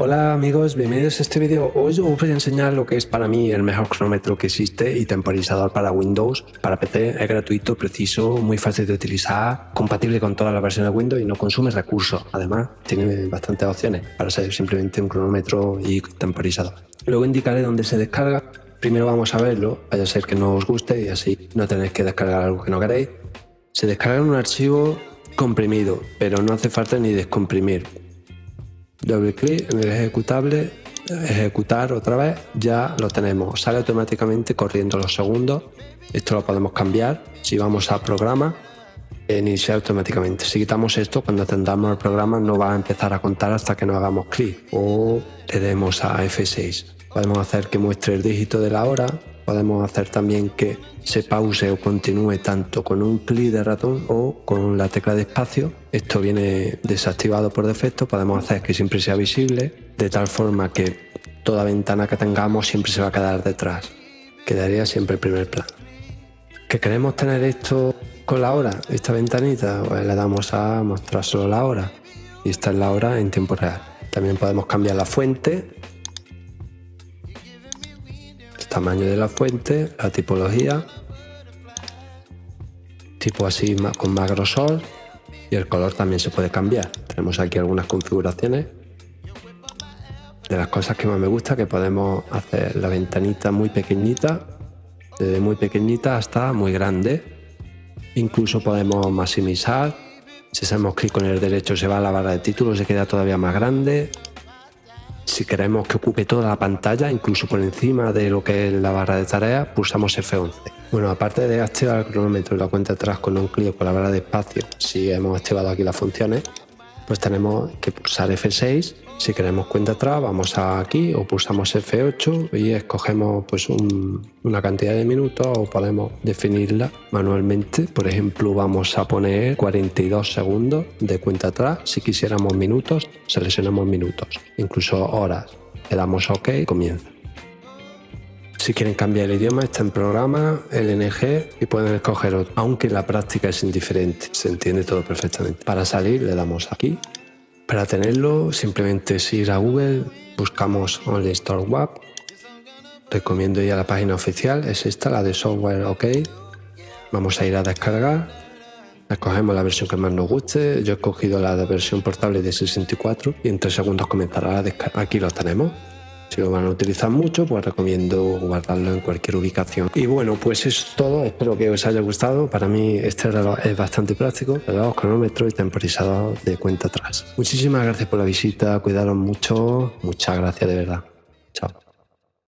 Hola amigos, bienvenidos a este vídeo. Hoy os voy a enseñar lo que es para mí el mejor cronómetro que existe y temporizador para Windows. Para PC es gratuito, preciso, muy fácil de utilizar, compatible con todas las versiones de Windows y no consume recursos. Además, tiene bastantes opciones para ser simplemente un cronómetro y temporizador. Luego indicaré dónde se descarga. Primero vamos a verlo, vaya a ser que no os guste y así no tenéis que descargar algo que no queréis. Se descarga en un archivo comprimido, pero no hace falta ni descomprimir doble clic en el ejecutable, ejecutar otra vez, ya lo tenemos. Sale automáticamente corriendo los segundos. Esto lo podemos cambiar. Si vamos a programa, iniciar automáticamente. Si quitamos esto, cuando atendamos el programa no va a empezar a contar hasta que no hagamos clic o le demos a F6. Podemos hacer que muestre el dígito de la hora, podemos hacer también que se pause o continúe tanto con un clic de ratón o con la tecla de espacio. Esto viene desactivado por defecto, podemos hacer que siempre sea visible, de tal forma que toda ventana que tengamos siempre se va a quedar detrás. Quedaría siempre en primer plano. ¿Que queremos tener esto con la hora, esta ventanita? Pues le damos a mostrar solo la hora y esta es la hora en tiempo real. También podemos cambiar la fuente tamaño de la fuente, la tipología, tipo así con más grosor y el color también se puede cambiar. Tenemos aquí algunas configuraciones. De las cosas que más me gusta que podemos hacer la ventanita muy pequeñita, desde muy pequeñita hasta muy grande. Incluso podemos maximizar. Si hacemos clic con el derecho se va a la barra de títulos, se queda todavía más grande. Si queremos que ocupe toda la pantalla, incluso por encima de lo que es la barra de tareas, pulsamos F11. Bueno, aparte de activar el cronómetro y la cuenta atrás con un clic con la barra de espacio, si hemos activado aquí las funciones, pues tenemos que pulsar F6. Si queremos cuenta atrás, vamos aquí o pulsamos F8 y escogemos pues una cantidad de minutos o podemos definirla manualmente. Por ejemplo, vamos a poner 42 segundos de cuenta atrás. Si quisiéramos minutos, seleccionamos minutos, incluso horas. Le damos OK y comienza. Si quieren cambiar el idioma, está en programa, LNG y pueden escoger otro, aunque la práctica es indiferente, se entiende todo perfectamente. Para salir le damos aquí. Para tenerlo simplemente es ir a Google, buscamos Only Store Web, recomiendo ir a la página oficial, es esta, la de software OK. Vamos a ir a descargar, escogemos la versión que más nos guste, yo he escogido la versión portable de 64 y en 3 segundos comenzará la descarga. Aquí lo tenemos. Si lo van a utilizar mucho, pues recomiendo guardarlo en cualquier ubicación. Y bueno, pues eso es todo. Espero que os haya gustado. Para mí este es bastante práctico. Reloj, cronómetro y temporizador de cuenta atrás. Muchísimas gracias por la visita. Cuidaros mucho. Muchas gracias de verdad. Chao.